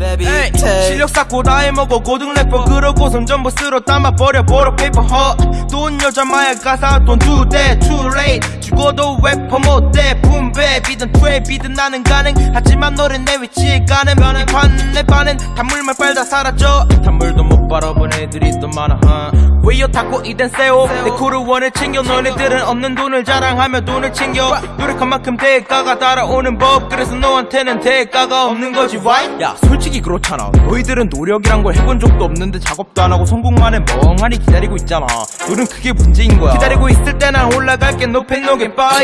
에이, 실력 쌓고 다 해먹어 고등 래퍼 그러고 선 전부 쓸어 담아버려 버려 페이퍼 허돈 여자 마약 가사 돈 두대 too late. 죽어도 래퍼 못돼 분배 비든 트랩이든 나는 가능. 하지만 너는 내 위치에 가는 이 판내 반은 단물만 빨다 사라져. 단물도 못 바라본 애들이 또 많아 왜요 타고 이댄 세오 내 쿠르원을 챙겨. 너네들은 없는 돈을 자랑하며 돈을 챙겨. 노력한 만큼 대가가 따라오는 법. 그래서 너한테는 대가가 없는 거지. Right? 야 솔직히 그렇잖아. 너희들은 노력이란 걸 해본 적도 없는데 작업도 안 하고 성공만 해 멍하니 기다리고 있잖아. 너는 그게 문제인 거야. 기다리고 있을 때 난 올라갈게. 높이 녹에 빠야